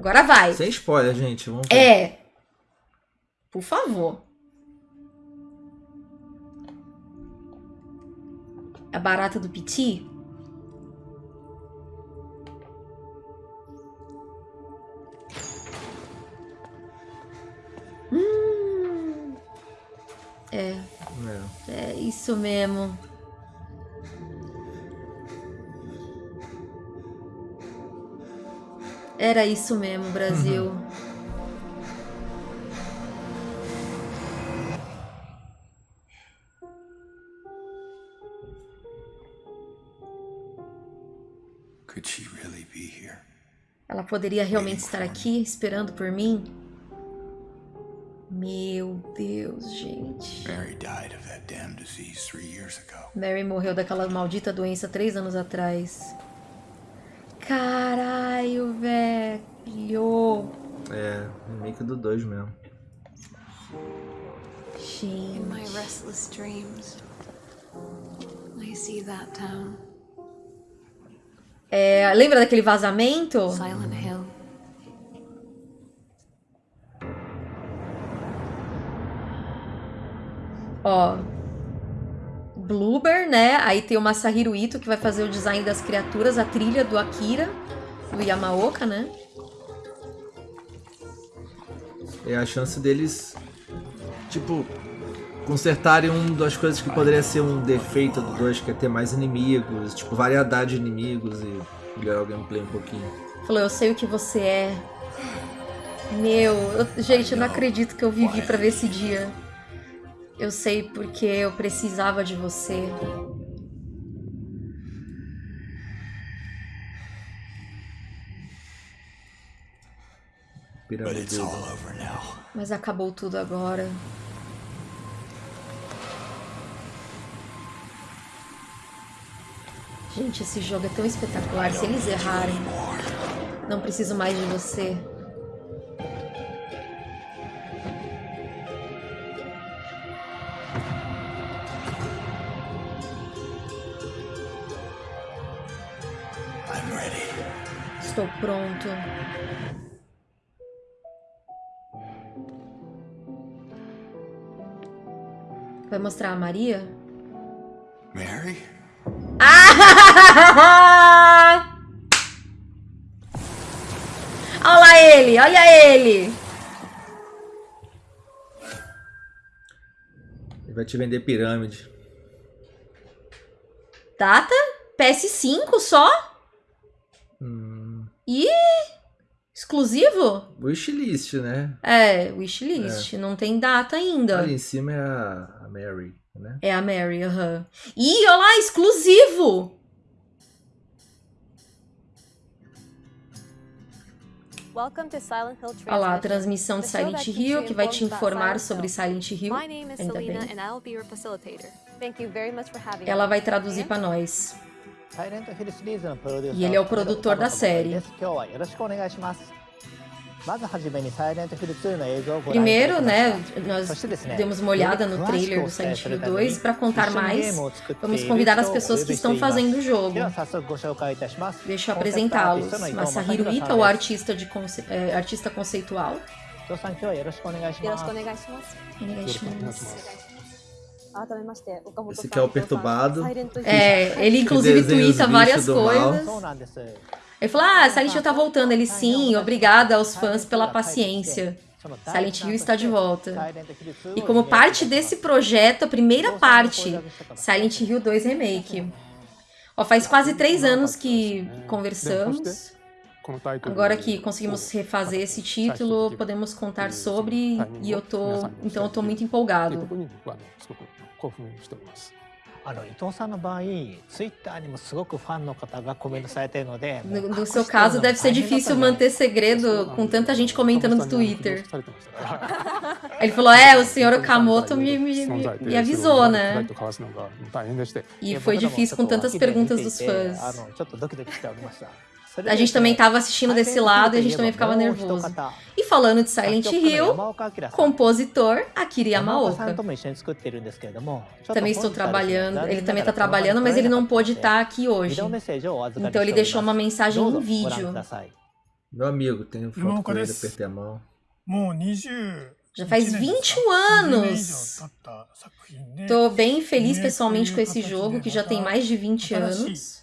Agora vai. Sem spoiler, gente. Vamos ver. É. Por favor. A barata do Piti? Hum. É, É. é isso mesmo. Era isso mesmo, Brasil. Could she really be here? Ela poderia realmente estar aqui esperando por mim? Meu Deus, gente. Mary died of that damn disease three years ago. Mary morreu daquela maldita doença três anos atrás. Caralho, velho. É, remake do 2 mesmo. In my Gente. restless dreams, I see that town, É, lembra daquele vazamento? Silent Hill. Ó. Bloober, né? Aí tem o Masahiro Ito que vai fazer o design das criaturas, a trilha do Akira, do Yamaoka, né? É a chance deles, tipo, consertarem uma das coisas que poderia ser um defeito do 2, que é ter mais inimigos, tipo, variedade de inimigos e melhorar o gameplay um pouquinho. Falou, eu sei o que você é. Meu, eu- gente, eu não acredito que eu vivi pra ver esse dia. Eu sei porque eu precisava de você. Mas acabou tudo agora. Gente, esse jogo é tão espetacular. Se eles errarem, não preciso mais de você. Estou pronto. Vai mostrar a Maria? Mary? Ah! Olha lá ele, olha ele. Ele vai te vender pirâmide. Data? PS5 só? Hum, Ih! Exclusivo? wishlist, né? É, wishlist. Não tem data ainda. Ali em cima é a, a Mary, né? É a Mary, aham. Ih, olha lá, exclusivo! Welcome to Silent Hill Olha lá, a transmissão de Silent Hill, que vai te informar sobre Silent Hill. Ainda bem. Ela vai traduzir pra nós. E ele é o produtor da série. Primeiro, né, nós demos uma olhada no trailer do Silent Hill 2 para contar mais. Vamos convidar as pessoas que estão fazendo o jogo. Deixa eu apresentá-los. Masahiro Ita, o artista, de conce... é, artista conceitual. Yoroshiku onegaishimasu. Esse que é o perturbado. É, ele inclusive twitta várias coisas. Ele falou, ah, Silent Hill tá voltando. Ele, sim, obrigada aos fãs pela paciência. Silent Hill está de volta. E como parte desse projeto, a primeira parte, Silent Hill 2 Remake. Ó, faz quase três anos que conversamos. Agora que conseguimos refazer esse título, podemos contar sobre e eu tô, então eu tô muito empolgado. あの伊藤さんの場合ツイッターにもすごくファンの方がコメントされているので No, no seu caso, deve ser difícil manter segredo com tanta gente comentando no Twitter. Ele falou: É, o senhor Okamoto me, me, me, me avisou, né? E foi difícil com tantas perguntas dos あ fãs. A gente também estava assistindo desse lado e a gente também ficava nervoso. E falando de Silent Hill, compositor Akira Yamaoka. Também estou trabalhando, ele também está trabalhando, mas ele não pôde estar aqui hoje. Então ele deixou uma mensagem em vídeo. Meu amigo, tenho foto com ele, apertei a mão. Já faz 21 anos! Tô bem feliz pessoalmente com esse jogo, que já tem mais de 20 anos.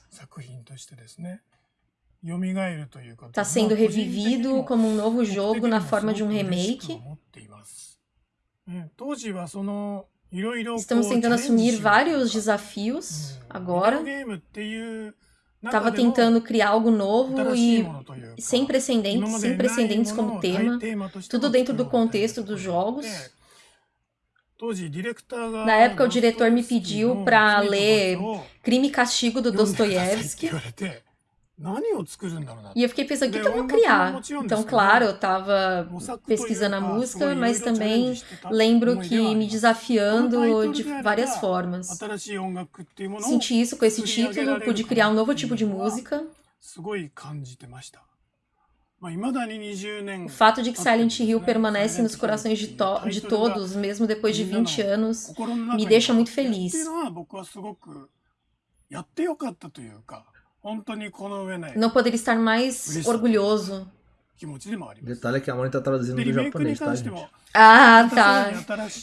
Tá sendo revivido como um novo jogo na forma de um remake. Estamos tentando assumir vários desafios agora. Tava tentando criar algo novo e sem precedentes, sem precedentes como tema. Tudo dentro do contexto dos jogos. Na época, o diretor me pediu pra ler Crime e Castigo do Dostoiévski. E eu fiquei pensando, o que, que eu vou criar? Então, claro, eu tava pesquisando a música, mas também lembro que me desafiando de várias formas. Senti isso com esse título, pude criar um novo tipo de música. O fato de que Silent Hill permanece nos corações de, to de todos, mesmo depois de 20 anos, me deixa muito feliz. Não poderia estar mais orgulhoso. Detalhe é que a Moni tá traduzindo do japonês, tá, gente? Ah, tá.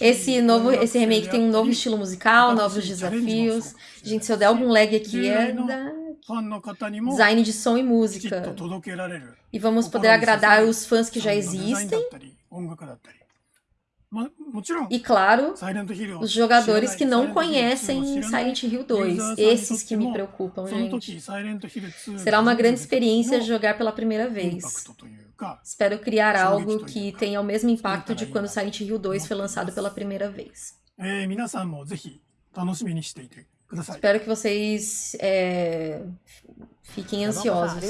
Esse novo, esse remake tem um novo estilo musical, novos desafios. Gente, se eu der algum lag aqui é da design de som e música. E vamos poder agradar os fãs que já existem. E claro, os jogadores que não conhecem Silent Hill 2. Esses que me preocupam, gente. Será uma grande experiência jogar pela primeira vez. Espero criar algo que tenha o mesmo impacto de quando Silent Hill 2 foi lançado pela primeira vez. Espero que vocês é, fiquem ansiosos.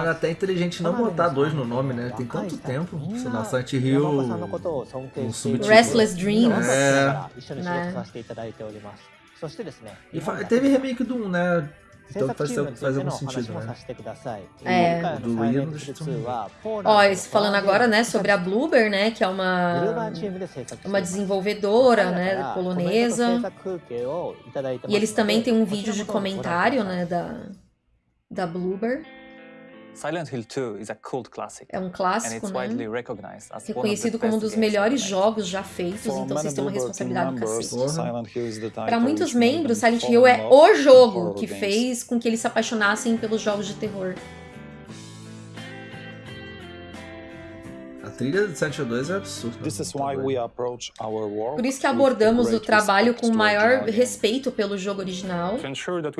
Era até inteligente não botar dois no nome, né? Tem tanto tempo. Sei lá, Silent Hill. Um subtítulo. Restless Dreams. É. Né? E fa- teve remake do 1, né? Então faz, faz algum sentido, né? É. Do de Ó, falando agora, né, sobre a Bloober, né, que é uma uma desenvolvedora, né, polonesa. E eles também têm um vídeo de comentário, né, da da Bloober. Silent Hill 2 is a cult classic. É um clássico, né? Reconhecido como um dos melhores jogos já feitos, então vocês têm uma responsabilidade do cacete. Para muitos membros, Silent Hill é o jogo que fez com que eles se apaixonassem pelos jogos de terror. Trilha de Silent Hill 2 é absurda. This is why we approach our work Por isso que with abordamos o trabalho respect com maior original game. respeito pelo jogo original, Para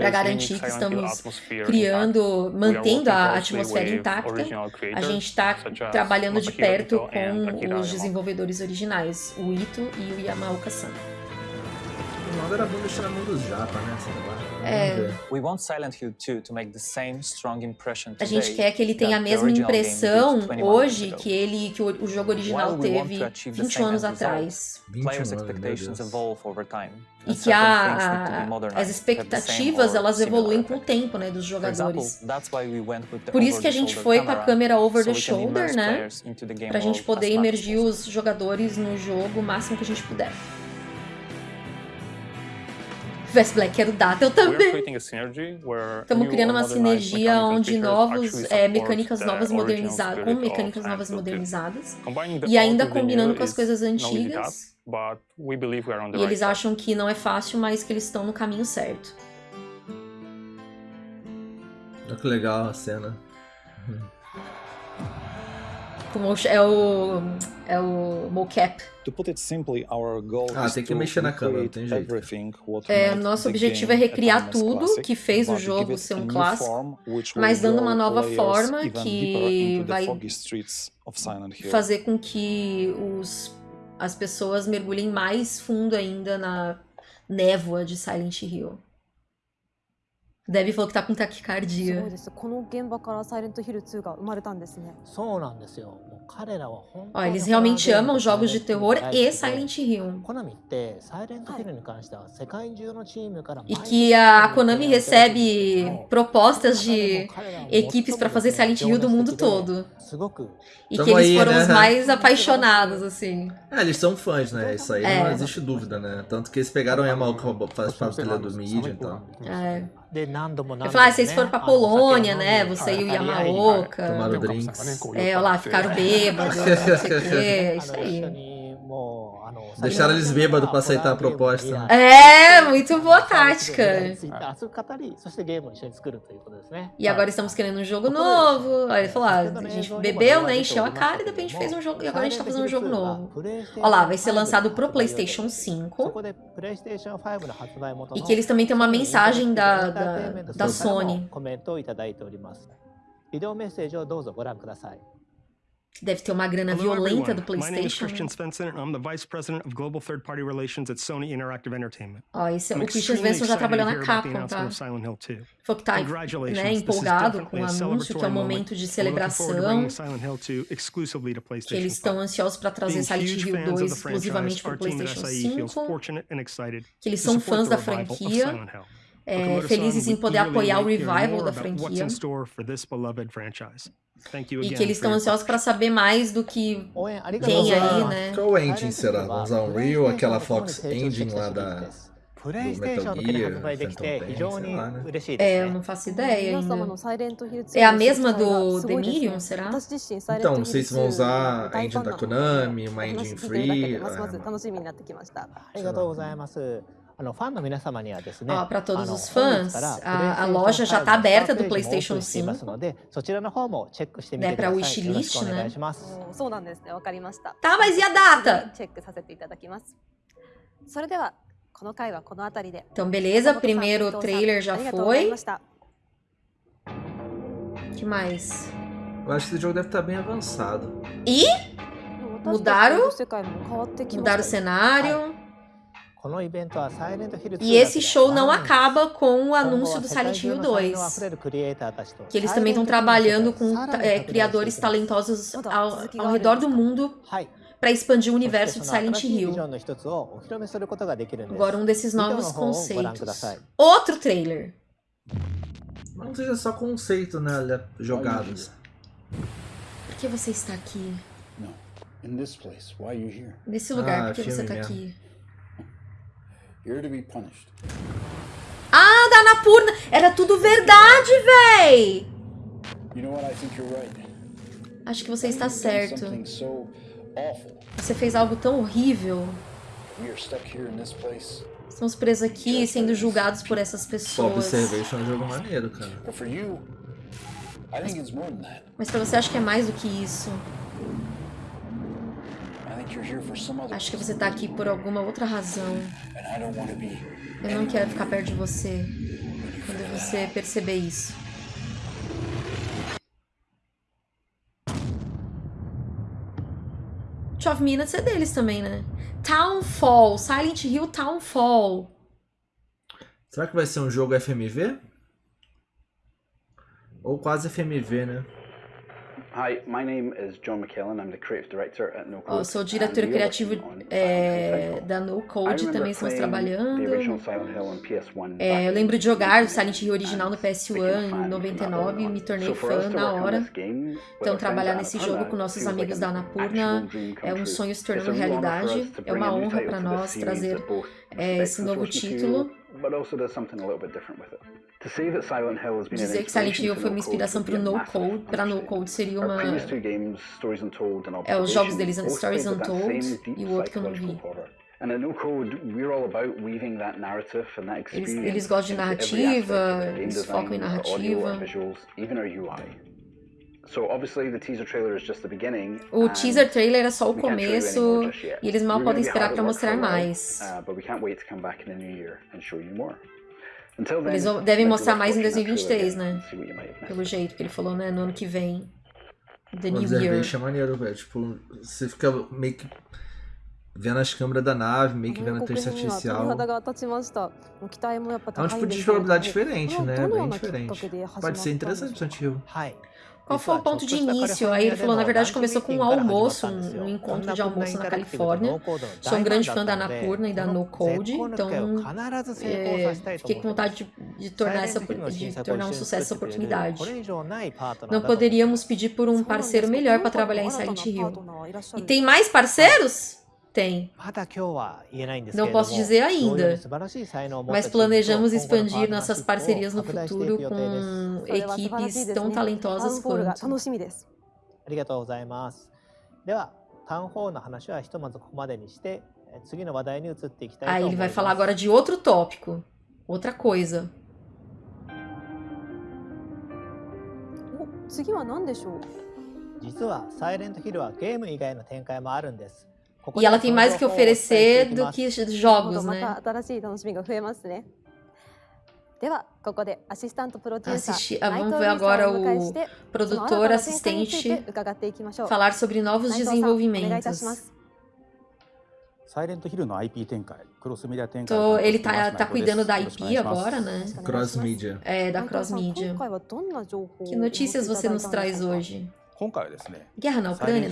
para garantir que estamos criando, mantendo a atmosfera intacta. A gente está trabalhando de perto com os desenvolvedores originais, o Ito e o Yamaoka-san. O nome era bom deixar na mão dos japa, né? É. We want Silent Hill 2 to make the same strong impression A gente today quer que ele tenha a mesma original game impressão did 21 hoje years ago. que ele que o, o jogo original teve to achieve the 20 same anos atrás. 21 Players' expectations evolve over time. E que a, a- as expectativas elas evoluem com o tempo, né, dos jogadores. Por isso que a gente foi com a câmera over the shoulder, immerse né? game Pra gente poder possible. os jogadores no jogo o máximo que a gente puder. Vest Black, quero data, eu também. Estamos criando uma sinergia onde novos, é, mecânicas novas modernizadas, com mecânicas novas modernizadas, e ainda combinando com as coisas antigas. E eles acham que não é fácil, mas que eles estão no caminho certo. Olha que legal a cena. É o é o mocap. To put it simply, our goal Ah, tem que mexer na câmera, tem jeito. É, nosso objetivo é recriar tudo que fez o jogo ser um clássico, mas dando uma nova forma que vai fazer com que os, as pessoas mergulhem mais fundo ainda na névoa de Silent Hill deve falou que tá com taquicardia. Ó, eles realmente amam jogos de terror e Silent Hill. E que a Konami recebe propostas de equipes para fazer Silent Hill do mundo todo. E que eles foram né? os mais apaixonados, assim. É, eles são fãs, né? Isso aí é. não existe dúvida, né? Tanto que eles pegaram a Yamaoka para fazer trilhas do mídia então. e então. tal. É. Eu falar, ah, vocês foram pra Polônia, né? Você e o Yamaoka. Tomaram drinks. É, olha lá, ficaram bêbados. Né? Isso aí. Deixaram eles bêbados pra aceitar a proposta. É, muito boa tática. E agora estamos querendo um jogo novo. Aí ele falou, ah, a gente bebeu, né, encheu a cara e depois a gente fez um jogo. E agora a gente tá fazendo um jogo novo. Olha lá, vai ser lançado pro Playstation 5. E que eles também têm uma mensagem da, da, da Sony deve ter uma grana Hello, violenta everyone. do My name is PlayStation. Christian Svensson, and I'm the Vice President of Global Third Party Relations at Sony Interactive Entertainment. Ó, esse, I'm o Christian Svensson já trabalhou na Capcom, tá? of Silent Hill 2. Falou que tá né, empolgado com o anúncio, que é um moment. momento de celebração. bringing Silent Hill 2 exclusively to Que eles estão 5. ansiosos pra trazer Silent Hill fans of 2 the exclusivamente team at PlayStation SIE feels 5. fortunate and excited Que eles são fãs da franquia é, felizes em poder apoiar o revival da franquia. E que eles estão ansiosos para saber mais do que tem aí, né? Qual engine será? Vamos usar Unreal, aquela Fox Engine lá da... Do Metal É, né? é eu não faço ideia ainda. É a mesma do Demirion, será? Então, não sei se vão usar a engine da Konami, uma engine free... Ah, Ó, para todos os fãs, a, a loja já está aberta do PlayStation 5. Né, para o wishlist, né? Tá, mas e a data? Então, beleza, primeiro trailer já foi. que mais? Eu acho que esse jogo deve estar bem avançado. E? Mudaram? Mudaram o cenário. E esse show não acaba com o anúncio do Silent Hill 2, que eles também estão trabalhando com é, criadores talentosos ao, ao redor do mundo para expandir o universo de Silent Hill. Agora um desses novos conceitos. Outro trailer. Não seja só conceito, né, jogadas. Por que você está aqui? Nesse lugar, ah, por que você está aqui? You're to be punished. Ah, da Anapurna! Era tudo verdade, véi! You know what? I think you're right. Acho que você está certo. Você fez algo tão horrível. Here. Estamos presos aqui, sendo julgados por essas pessoas. Observation é um jogo maneiro, cara. That. Mas pra você, acho que é mais do que isso. I think you're here for some other Acho que você tá aqui por alguma outra razão. Eu não quero ficar perto de você quando você perceber isso. Twelve Minutes é deles também, né? Townfall, Silent Hill Townfall. Será que vai ser um jogo FMV? Ou quase FMV, né? Hi, my name is John McKellen. I'm the creative director at No Code. Ó, sou diretor criativo é, da No Code, também estamos trabalhando. The original Silent Hill on PS1 É, eu lembro de jogar o Silent Hill 1980, original no and became a PS1 fan em from that 99 point e me tornei fã na hora. Então, trabalhar nesse jogo com nossos amigos da come é um sonho se tornando realidade. É uma honra para nós trazer é, esse novo título. But also does something a little bit different with it. To say that Silent Hill has been Dizer que Silent inspiration Hill foi uma inspiração para o be a No Code, para No. Code seria uma games, Stories Untold and é os jogos deles, Stories Untold e o outro que eu não vi. And at No Code, we're all about weaving that narrative and that experience eles gostam de narrativa, aspect of our game eles focam em our audio, visuals, even our UI. O teaser trailer é só o começo e eles mal podem esperar para mostrar mais. Eles devem mostrar mais em 2023, né? Pelo jeito que ele falou, né? No ano que vem. The New é, Year. Observation é maneiro, velho. Tipo, você fica meio que vendo as câmeras da nave, meio que vendo a inteligência artificial. É um tipo de é tipo jogabilidade diferente, né? Bem é diferente. Pode ser interessante, Santiago. Qual foi o ponto de início? Aí ele falou, na verdade, começou com um almoço, um, encontro de almoço na Califórnia. Sou um grande fã da Anapurna e da No Code, então é, fiquei com vontade de, de tornar essa, de tornar um sucesso essa oportunidade. Não poderíamos pedir por um parceiro melhor para trabalhar em Silent Hill. E tem mais parceiros? Tem. Não posso dizer ainda, mas planejamos expandir nossas parcerias no futuro com equipes tão talentosas quanto. Aí ele vai falar agora de outro tópico, outra coisa. 次は何でしょう実はサイレントヒルはゲーム以外の展開もあるんです。 E ela tem mais o que oferecer do que jogos, né? Assistir, vamos ver agora o produtor assistente falar sobre novos desenvolvimentos. Então, ele tá, tá cuidando da IP agora, né? Cross Media. É, da Cross Media. Que notícias você nos traz hoje? Guerra na Ucrânia?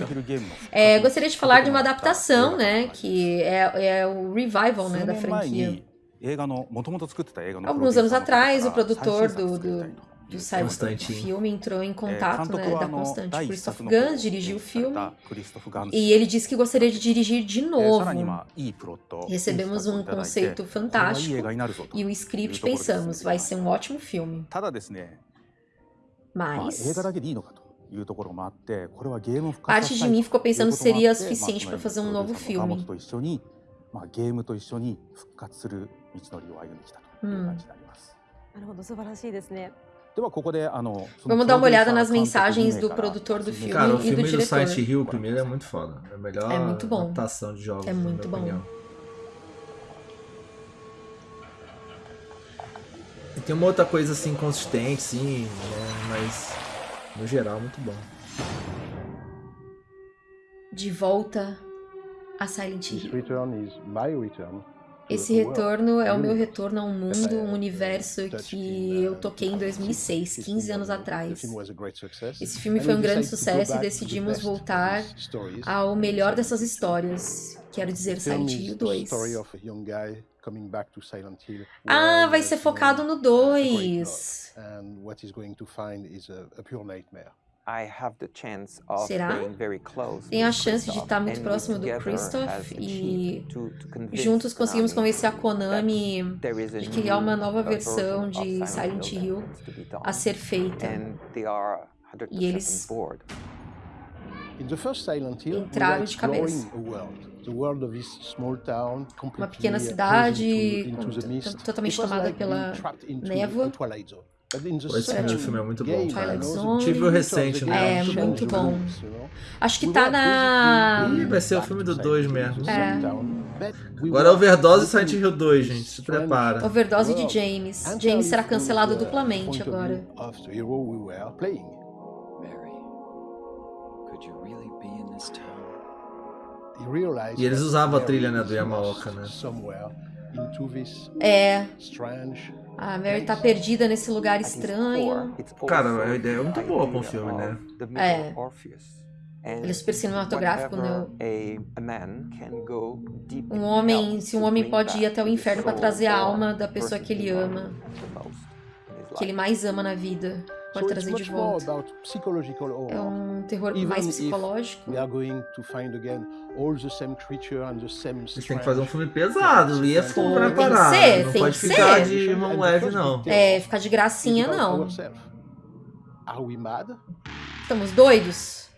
É, gostaria de falar de uma adaptação, né? Que é, é o revival né, da franquia. Alguns anos atrás, o produtor do, do, do Silent filme entrou em contato né, da Constante. Christoph Gans dirigiu o filme e ele disse que gostaria de dirigir de novo. Recebemos um conceito fantástico e o script pensamos, vai ser um ótimo filme. Mas Parte de mim ficou pensando se seria suficiente para fazer um novo filme. Hum. Vamos dar uma olhada nas mensagens do produtor do filme Cara, o e do filme diretor. do Silent Hill, o primeiro, é muito foda. É a melhor É muito bom. adaptação de jogos, É muito bom. opinião. E tem uma outra coisa assim, consistente, sim, né, mas no geral, muito bom. De volta a Silent Hill. Esse world. retorno é o meu Really. retorno a um mundo, um universo que eu toquei em 2006, 15 anos atrás. Esse filme foi um grande sucesso e decidimos voltar ao melhor dessas histórias. Quero dizer, Silent Hill 2. Ah, vai ser focado no 2. And what he's going to find is a, a pure nightmare. Será? Tem a chance de estar muito próximo do Christoph e juntos conseguimos convencer a Konami de criar uma nova versão de Silent Hill a ser feita. E eles Entraram de cabeça. exploring a world. The world of this small town, uma pequena cidade totalmente tomada pela névoa. Esse primeiro filme é muito bom, Zone. Tive o recente, né? É, muito bom. Acho que tá na. Ih, vai ser o filme do 2 Silent Hill, mesmo. É. Agora é overdose open Silent Hill 2, gente. Se prepara. Overdose de world. James. James será cancelado duplamente agora. E eles usavam a trilha, né, do Yamaoka, né? É, a Mary tá perdida nesse lugar estranho. Cara, a ideia é muito boa com o filme, né? É. Ele é super cinematográfico, né? Um homem, se um homem pode ir até o inferno pra trazer a alma da pessoa que ele ama, que ele mais ama na vida, pode trazer de volta. about psychological horror. É um terror Even mais psicológico. We are going to find again all the same creature and the same Eles têm que fazer um filme pesado. E é tem parar. ser, Não tem pode que ficar ser. de mão leve, não. É, ficar de gracinha não. Are we mad? Estamos doidos?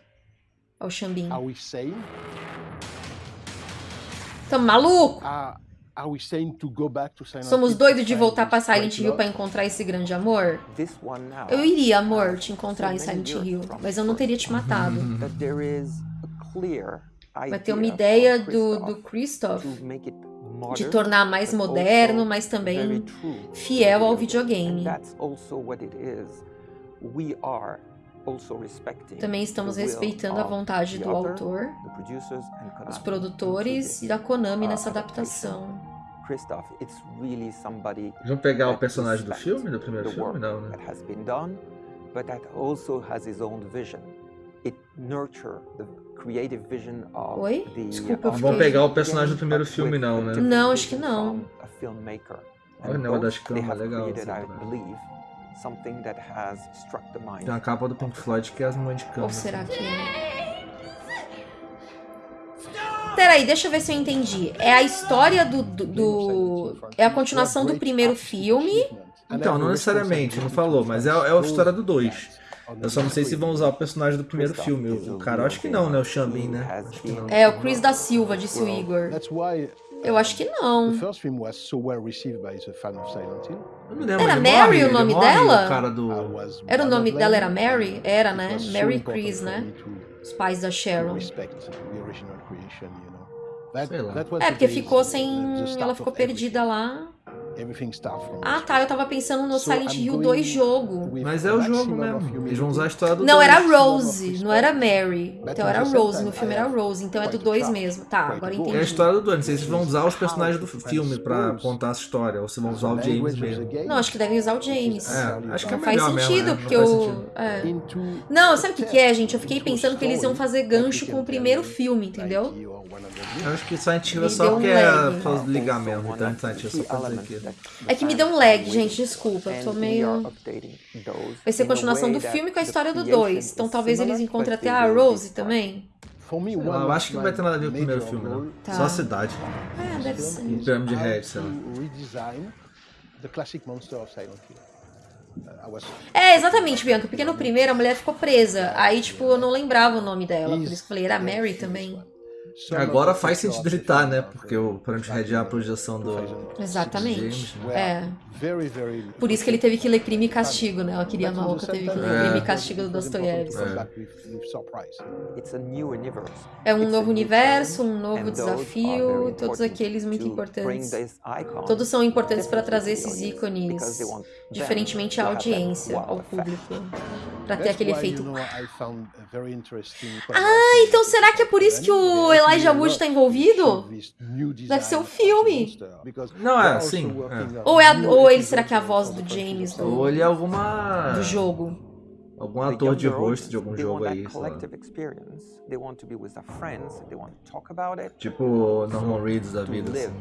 Ó o Xambim. Are we sane? Estamos maluco? Somos doidos de voltar pra Silent Hill pra encontrar esse grande amor? Eu iria, amor, te encontrar em Silent Hill, mas eu não teria te matado. Vai ter uma ideia do, do Christoph de tornar mais moderno, mas também fiel ao videogame. Também estamos respeitando a vontade do autor, dos produtores e da Konami nessa adaptação. Vão pegar o personagem do filme, do primeiro filme? Não, né? but that also has its own vision. It nurture the creative vision of Oi? the Desculpa, Não vão pegar o personagem do primeiro filme, não, né? Não, acho que não. Olha o negócio das have legal, assim, something that has struck the mind. Tem uma capa do Pink Floyd que é as mães de cama. Ou será que é? Peraí, deixa eu ver se eu entendi. É a história do, do, do- É a continuação do primeiro filme. Então, não necessariamente, não falou, mas é, é a história do 2. Eu só não sei se vão usar o personagem do primeiro filme. O, cara, acho que não, né? O Xambin, né? É, o Chris da Silva, disse o Igor. Eu acho que não. the first film was so well received by the fan of Silent Hill. Lembro, Era Mary morre, o nome dela? O do... Era o nome dela era Mary? Era, né? so Mary e important Chris, né? Os pais da Sharon. you know. That, Sei lá. that was É, porque ficou sem. Ela ficou everything. perdida lá. Ah, tá. Eu tava pensando no Silent Hill going 2 jogo. Mas é o jogo mesmo. Eles vão usar a história do Não, era Rose, não era Mary. Então era Rose, no filme era Rose, então é do quite 2 a mesmo. Tá, agora a É a entendi. história do 2. Não sei se vão usar os personagens do filme pra contar essa história, ou se vão usar o James mesmo. Não, acho que devem usar o James. É, acho que é Não faz mesmo, sentido, né? Não porque o. sentido. é. Não, sabe o que, que é, gente? Eu fiquei pensando que eles iam fazer gancho com o primeiro filme, entendeu? 90 or 100 Eu acho que Silent Hill é Me só deu um porque é pra ligar mesmo. Então Silent Hill é só pra dizer aquilo. É que me deu um lag, gente, desculpa. Tô meio. Vai ser a continuação do filme com a história do 2. Então talvez eles encontrem até a Rose também. Lá, eu acho que não vai ter nada a ver com o primeiro filme, não. goal Tá. Só a cidade. É, deve ser. E Pirâmide how Red, sei lá. to redesign the classic monster of Silent Hill. Uh, É, exatamente, Bianca, porque no primeiro a mulher ficou presa. Aí, tipo, eu não lembrava o nome dela. Por isso que eu falei, era Mary também. Agora faz sentido ele the tá, né? Porque o Pirâmide Red é a projeção do... Exatamente. James, né? É. Por isso que ele teve que ler Crime e Castigo, né? Ela queria the teve que ler Crime É. e Castigo do Dostoiévski. É. É um novo new universo, um novo desafio, very todos important aqueles muito to importantes. Todos são importantes para trazer esses ícones, diferentemente à audiência, ao público, para ter aquele efeito. Ah, então será que é por isso que o Elijah Wood tá envolvido? Deve ser um filme. Não, é, sim, Ou, é a- ou ele será que é a voz do James do, Ou ele é alguma... do jogo? Algum ator de rosto de algum jogo aí, that sei lá. collective experience. They want to be with their friends. They want to talk about it. Tipo o Norman Reedus da vida, assim.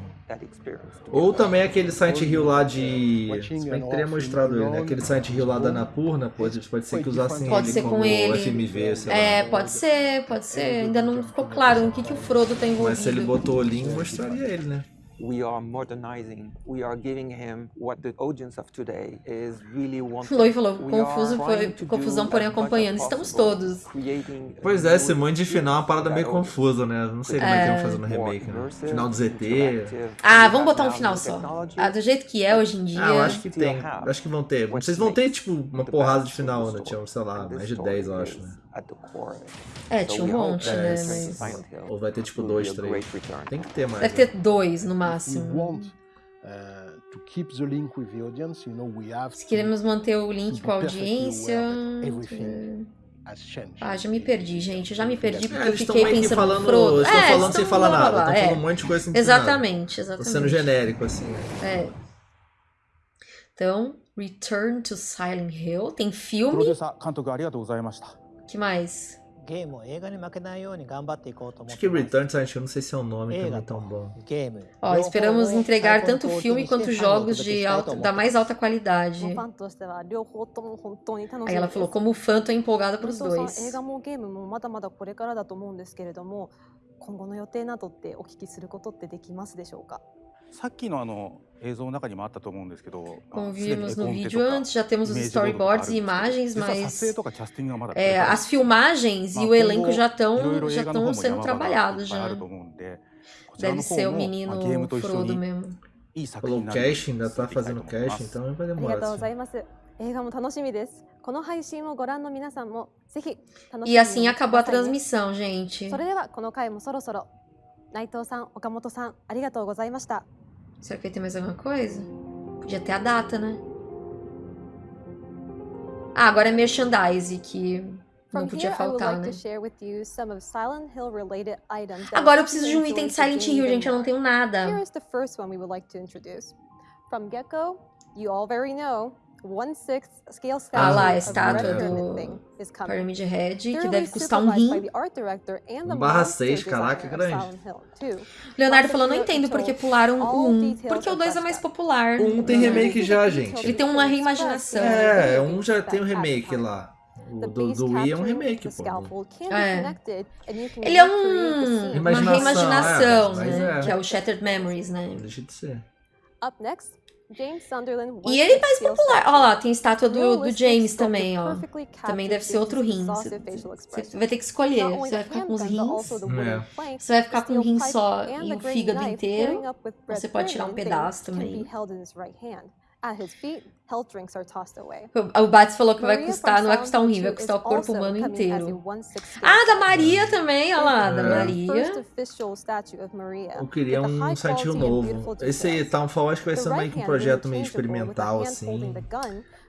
Ou também aquele Silent Hill lá de. Se bem que teria mostrado ele, né? Aquele Silent Hill lá da Anapurna, pode, pode ser que usassem Pode ele ser como com ele. FMV, sei lá. É, pode ser, pode ser. Ainda não ficou claro no que, que o Frodo tá envolvido. Mas se ele botou o link, mostraria ele, né? We are modernizing. We are giving him what the audience of today is really wanting. Chloe falou, We confuso, are foi- trying to confusão, do porém acompanhando. Estamos todos. creating Pois a é, esse new monte de final é uma parada meio confusa, né? Não sei como é que vão fazer no remake, né? Final do ZT. Ah, vamos botar um final só. Ah, do jeito que é hoje em dia. Ah, eu acho que tem. Acho que vão ter. Vocês vão ter, tipo, uma porrada de final, né? Tinha, sei lá, mais de story 10, eu acho, né? É, tinha um monte, é, né? Mas... Ou vai ter tipo dois, três. Tem que ter mais. Deve né? ter dois no máximo. Se queremos manter o link com a audiência. Ah, já me perdi, gente. Já me perdi porque é, eu fiquei pensando falando, Frodo. Estão é, falando sem falar nada. Estão falando é. um monte de coisa sem Exatamente, exatamente. Tô sendo genérico, assim. Né? É. Então, Return to Silent Hill. Tem filme que mais? Acho que Returns, acho que eu não sei se é o nome também tão bom. Ó, esperamos é entregar tanto filme quanto jogos de alta, da mais alta qualidade. Aí ela falou, como fã, tô empolgada pros dois. さっきのあの映像の中にもあったと思うんですけど、como vimos no vídeo antes, já temos os storyboards e imagens, mas é, é as filmagens e o elenco já estão já estão sendo é trabalhados já. É. Deve ser o menino Frodo mesmo. Falou casting, ainda tá fazendo casting, então vai demorar. Assim. E assim acabou a transmissão, gente. 映画も楽しみです。この配信をご覧の皆さんもぜひ楽しみにしてください、ね。それではこの回もそろそろ内藤さん、岡本さんありがとうございました。Será que vai ter mais alguma coisa? Podia ter a data, né? Ah, agora é merchandise, que não podia faltar, né? Agora eu preciso de um item de Silent Hill, gente. Eu não tenho nada. From Gecko, you all very know, Ah lá, a estátua do. Pyramid Head, que deve custar um rim. 1 barra monster 6, caraca, grande. Leonardo falou, não entendo por que Ito, pularam o all 1. details Porque o are 2 é mais popular. Um tem remake já, gente. Ele tem uma reimaginação. É, um já tem o remake lá. O do, do Wii é um remake, pô. É. Ele é um, uma Imaginação, reimaginação, é, né? é. Que é o Shattered Memories, né? Deixa de ser. Up next, E ele é mais popular. Olha lá, tem estátua do, do James também, ó. Também deve ser outro rim. Você, vai ter que escolher. Você vai the ficar com os rins. É. Você vai ficar com um steel rim só e o fígado inteiro. Você pode tirar um pedaço também. Be held in his right hand. At his feet, health drinks are tossed away. O Bats falou que vai custar, não vai from custar um rim, vai custar o corpo humano inteiro. Ah, da. Maria também, olha lá, da É. First Maria. Eu queria um and novo. Esse. Townfall acho que vai ser meio que um projeto meio experimental, assim.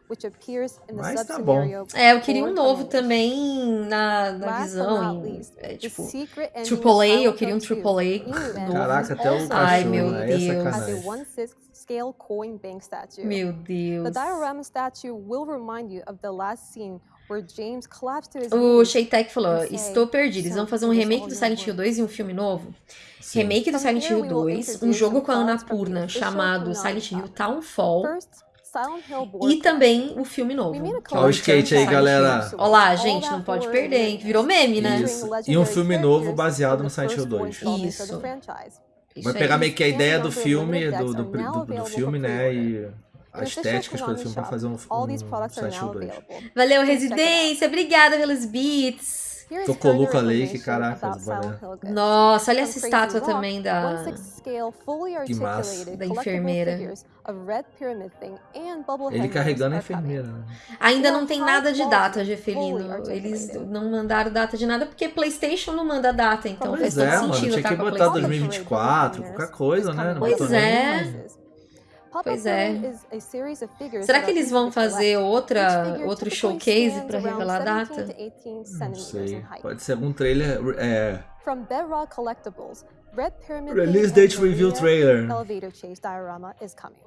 Holding the gun, which appears in the Mas tá bom. É, eu queria um novo também na, na visão. em- least, é, the tipo, secret ending of Triple A, eu queria um Hill 2, Triple A Inuyuan, novo. Caraca, até o also Ai, cachorro, meu né? É Deus. scale coin bank statue. Meu The Deus. diorama statue will remind you of the last scene where James collapsed to his O knees Sheitek falou, estou perdido. Eles vão fazer um "Son, it is remake do Silent Hill work." 2 e um filme novo? Sim. Remake do Silent Hill we will 2, um jogo com a the Annapurna chamado Silent Hill. Townfall. E também o filme novo. A é o Ó o skate aí, galera. Hill. Olha lá, All gente, não pode perder, hein? Virou meme, né? Isso. E um filme novo baseado no Silent Hill 2. Isso. Vai pegar meio que a ideia do filme, do, do, do, do filme, né? E as estéticas do filme pra fazer um, um Silent Hill 2. Valeu, Residência. Obrigada pelos beats. Tocoluca Lake, caraca, as boné. Nossa, olha essa estátua também da... Que massa. Da enfermeira. Ele carregando a enfermeira, né? Ainda não tem nada de data, Gefelino. Eles não mandaram data de nada porque PlayStation não manda data, então Pois faz é, todo mano. sentido Tinha tá que com a botar PlayStation. 2024, qualquer coisa, né? Não Pois é. Pois é. Será que eles vão fazer outra, outro showcase pra revelar a data? Não sei. Pode ser algum trailer. É. From Bedrock Collectibles, Red Pyramid Release date review trailer. Elevator Chase diorama is coming.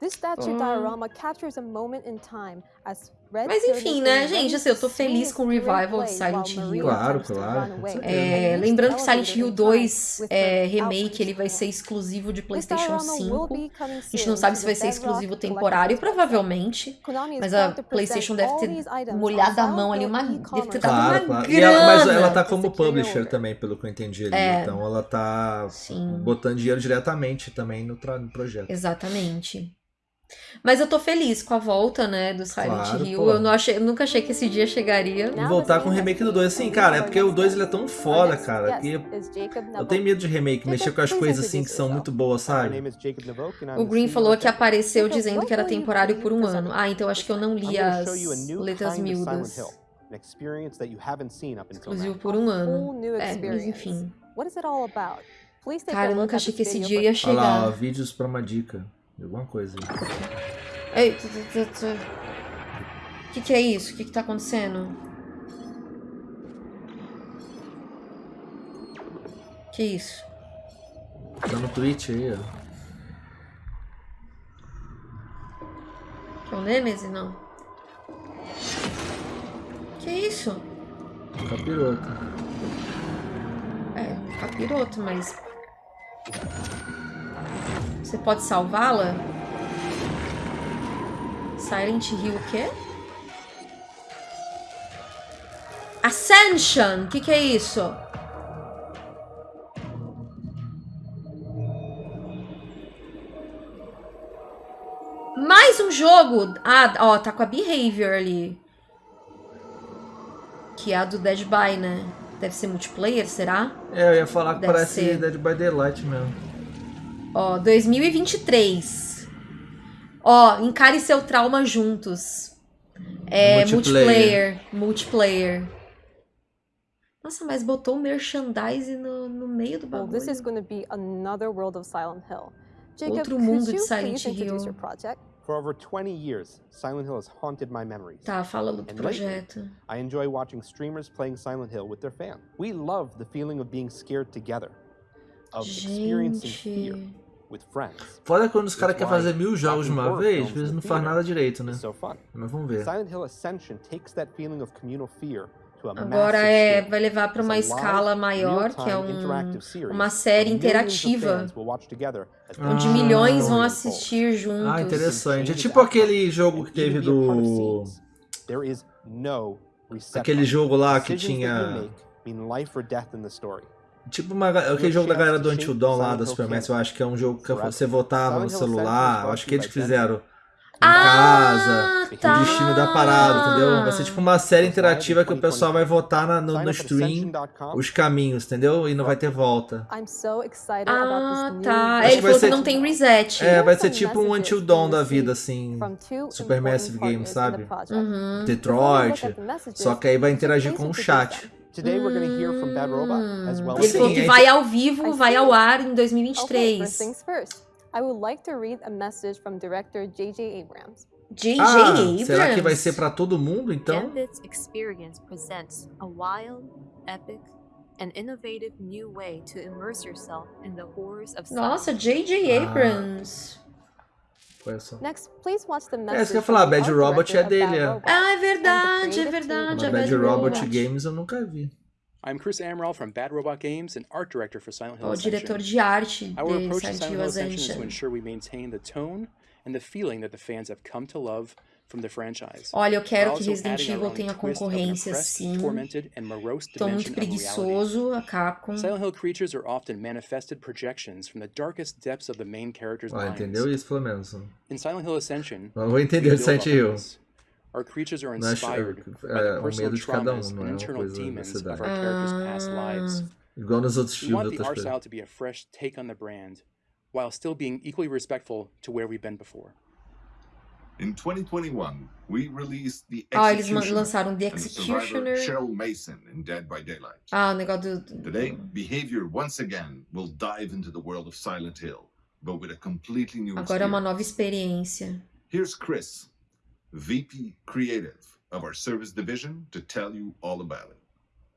This statue Oh. diorama captures a moment in time as Mas enfim, né, gente, assim, eu tô feliz com o revival de Silent Hill. Claro, claro. É, lembrando que Silent Hill elevator in 2 time with é remake, ele vai ser exclusivo de PlayStation diorama will 5. be coming A gente não sabe se vai ser exclusivo temporário, provavelmente. Mas a PlayStation deve ter molhado a mão ali, uma, deve ter dado uma Claro, claro. grana. Ela, mas ela tá como publisher também, pelo que eu entendi ali. É. Então ela tá Sim. botando dinheiro diretamente também no, no projeto. Exatamente. Mas eu tô feliz com a volta, né, do Silent Claro, Hill. pô. Eu, não achei, eu nunca achei que esse dia chegaria. Voltar com o remake do 2. Assim, cara, é porque o 2 ele é tão foda, cara, que eu tenho medo de remake, mexer com as coisas assim que são muito boas, sabe? O Green falou que apareceu dizendo que era temporário por um ano. Ah, então acho que eu não li as letras miúdas. Exclusivo por um ano. É, mas enfim. Cara, eu nunca achei que esse dia ia for- Olha lá, ó, chegar. vídeos pra uma dica. Alguma coisa aí. Ei. O que, que é isso? O que, que tá acontecendo? Que isso? Tá no Twitch aí, ó. É o Nemesis? Não. Que isso? Capiroto. É, capiroto, mas. Você pode salvá-la? Silent Hill o quê? Ascension! O que, que é isso? Mais um jogo! Ah, ó, tá com a Behavior ali. Que é a do Dead by, né? Deve ser multiplayer, será? É, eu ia falar que Deve parece ser. Dead by Daylight mesmo. Ó, 2023. Ó, encare seu trauma juntos. É, multiplayer. Multiplayer. Multiplayer. Nossa, mas botou merchandise no, no meio do Well, bagulho. this is going to be another world of Silent Hill. Jacob, Outro mundo de Silent Hill. For over 20 years, Silent Hill has haunted my memories. Tá, fala do lately, projeto. I enjoy watching streamers playing Silent Hill with their fans. We love the feeling of being scared together, of experiencing fear, Foda quando os caras querem fazer mil jogos de uma vez, às vezes in não the faz nada direito, né? Mas vamos ver. Silent Hill Ascension takes that feeling of communal fear to a Agora é, vai levar para uma escala maior, que é um, uma série interativa, onde milhões vão story assistir juntos. Ah, interessante. É tipo aquele jogo que teve do. Aquele jogo lá que tinha. Tipo uma, aquele jogo da galera do Until Dawn lá da Supermax, eu acho que é um jogo que você votava no celular, eu acho que eles que fizeram em casa, tá. o destino da parada, entendeu? Vai ser tipo uma série interativa que o pessoal vai votar na- no, no stream os caminhos, entendeu? E não vai ter volta. Ah, tá. Acho Ele que falou que ser não tipo- tem reset. É, vai ser tipo um Until Dawn da vida, assim, Supermassive Games, in sabe? Uhum. Detroit, só que aí vai interagir com o chat. Today we're going to hear from Bad Robot as well Ele falou que vai ao vivo, vai ao ar em 2023. Okay, first things first. I would like to read a message from director J.J. Abrams. J.J. Ah, Abrams. será que vai ser pra todo mundo, então? Gambit's experience presents a wild, epic, and innovative new way to immerse yourself in the horrors of Nossa. J.J. Ah. Olha só. Next, please watch the É, message isso que eu ia falar, Bad Robot é dele, é. Ah, é verdade, é verdade. A Bad Bad Robot Robot. Games eu nunca vi. I'm Chris Amaral from Bad Robot Games and art director for Silent Hill O diretor de arte Our de approach to Silent Hill Ascension is to ensure we maintain the tone and the feeling that the fans have come to love. Olha, eu quero que also Resident adding our Evil own tenha twist of an concorrência, sim. tormented, and morose Tô muito dimension of reality. preguiçoso, a Capcom. Silent Hill creatures are often manifested projections from the darkest depths of the main character's Ah, minds. entendeu isso pelo menos. In Silent Hill Ascension, Eu vou entender we de build Silent Hill. Our creatures are Não acho- inspired by the o personal medo um, traumas and internal demons of cidade. our characters' past Ah. lives. Igual nos outros We want the outras art style to be a fresh take on the brand, while still being equally respectful to where we've been before. In 2021, we released The Ah, eles Executioner lançaram The and the Executioner. Cheryl Mason in Dead by Daylight. Ah, o negócio do. Today, Behavior once again will dive into the world of Silent Hill, but with a completely new Agora é uma nova experiência. Here's Chris, VP Creative of our service division, to tell you all about it.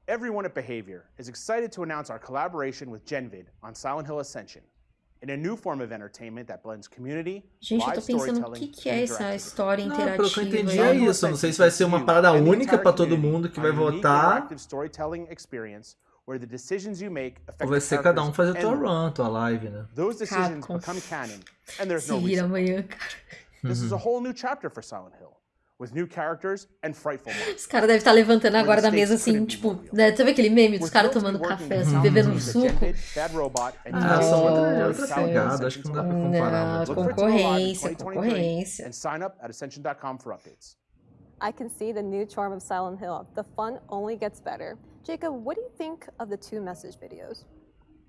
Everyone at Behavior is excited to announce our collaboration with Genvid on Silent Hill Ascension, in a new form of entertainment that blends community, Gente, eu live tô pensando o storytelling, que, que é essa história Não, pelo que eu interativa. entendi é isso. Não sei se vai ser uma parada única pra todo mundo que vai a votar. interactive storytelling experience where the decisions you make affect Ou vai the ser cada um fazer tua and the world. run, tua live, né? Those decisions Capcom. Se no vira amanhã, cara. This Uhum. is a whole new chapter for Silent Hill, with new characters and frightful Os caras devem estar levantando agora da mesa assim, tipo, né? Sabe aquele meme dos caras tomando café, assim, sound bebendo um suco? Genvid, Bad Robot, and Ah, são outra, outra pegada, acho que não dá pra comparar Não, concorrência, 2023 concorrência. and sign up at ascension.com for updates. I can see the new charm of Silent Hill. The fun only gets better. Jacob, what do you think of the two message videos?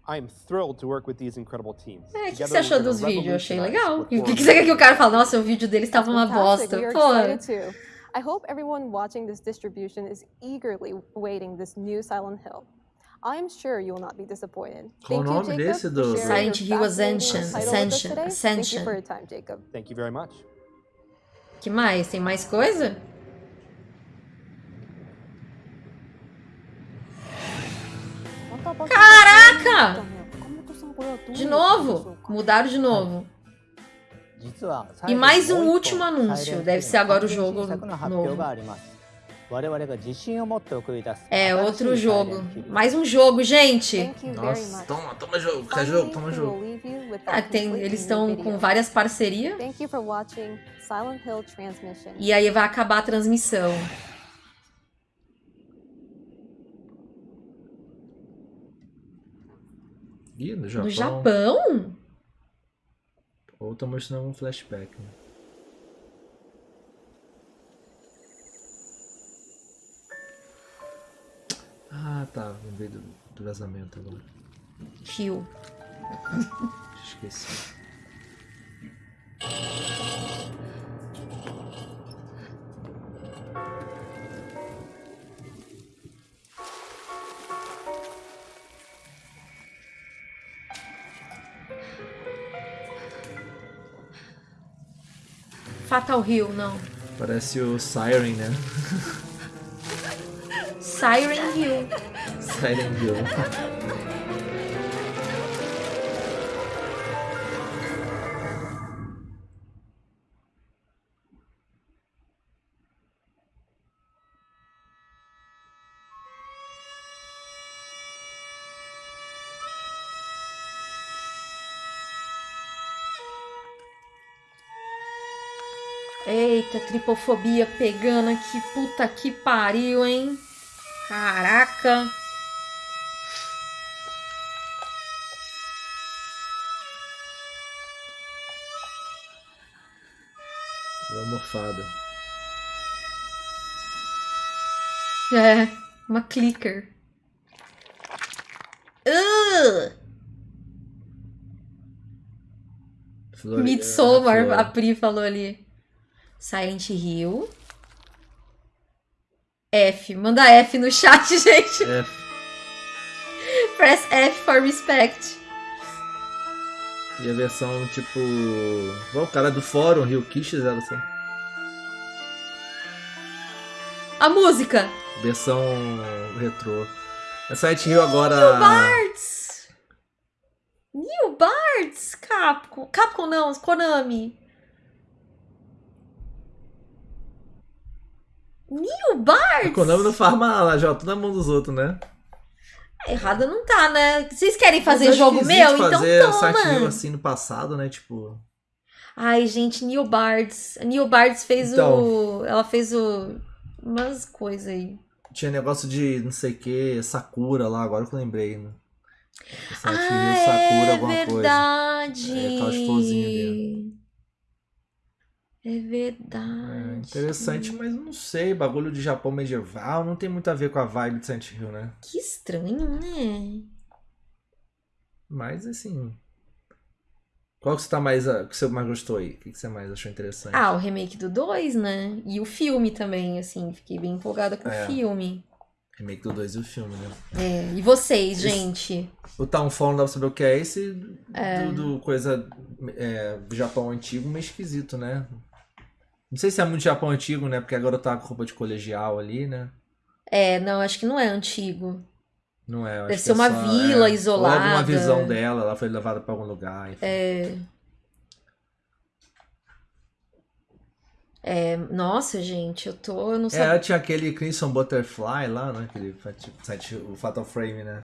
I am thrilled to work with these incredible teams. É, o que, você achou dos vídeos? Eu achei legal. O que, que você quer que o cara fale? Nossa, o vídeo dele estava uma bosta. Pô. I hope everyone watching this distribution is eagerly waiting this new Silent Hill. I am sure you will not be disappointed. Qual o Thank you, nome Jacob, desse do- Silent Hill Ascension, Ascension, today. Thank Ascension. you for your time, Jacob. Thank you very much. que mais? Tem mais coisa? De novo! Mudaram de novo. E mais um último anúncio. Deve ser agora o jogo novo. É, é outro jogo. Mais um jogo, gente. Nossa, toma, toma jogo. Quer jogo? Toma jogo. Ah, tem, eles estão com várias parcerias. E aí vai acabar a transmissão. Ih, no Japão. No Japão? Ou tá mostrando um flashback, né? Ah, tá. Lembrei do, do vazamento agora. Fio. Esqueci. Fatal Hill, não. Parece o Siren, né? Siren Hill. Siren Hill. Tripofobia pegando aqui. Puta que pariu, hein? Caraca. Deu uma morfada. É, uma clicker. Uh! Flori- Midsommar, Flor. a Pri falou ali. Silent Hill. F. Manda F no chat, gente. É, Press F for respect. e a versão tipo. Igual o cara do fórum, Rio Kish fizeram assim. A música. Versão retrô. A Silent Hill agora. New Bards. New Bards. Capcom. Capcom não, Konami. New A Bards. Konami não faz mal, joga tudo na mão dos outros, né? Errada não tá, né? Vocês querem fazer jogo meu? Então fazer Hill toma. assim no passado, né? Tipo. Ai, gente, Neil Bards. Neil Bards fez Então. o. Ela fez o. Umas coisas aí. Tinha negócio de não sei o que, Sakura lá, agora que eu lembrei, né? Ah, Sakura, é alguma verdade. coisa. É, aquelas florzinhas. É verdade. É interessante, mas não sei, bagulho de Japão medieval não tem muito a ver com a vibe de Silent Hill, né? Que estranho, né? Mas assim. Qual que você tá mais. a- que você mais gostou aí? O que você mais achou interessante? Ah, o remake do 2, né? E o filme também, assim. Fiquei bem empolgada com É. o filme. Remake do 2 e o filme, né? É. E vocês, Esse- gente? O Townfall não dá pra saber o que é esse É. do, do coisa é, do Japão antigo, meio esquisito, né? Não sei se é muito Japão antigo, né? Porque agora tá com roupa de colegial ali, né? É, não, acho que não é antigo. Não é. Deve que ser é uma só- vila é, isolada. Ou alguma visão dela, ela foi levada pra algum lugar. enfim. É. É, nossa, gente, eu tô. Eu não É, sabia. tinha aquele Crimson Butterfly lá, né? Aquele, o Fatal Frame, né?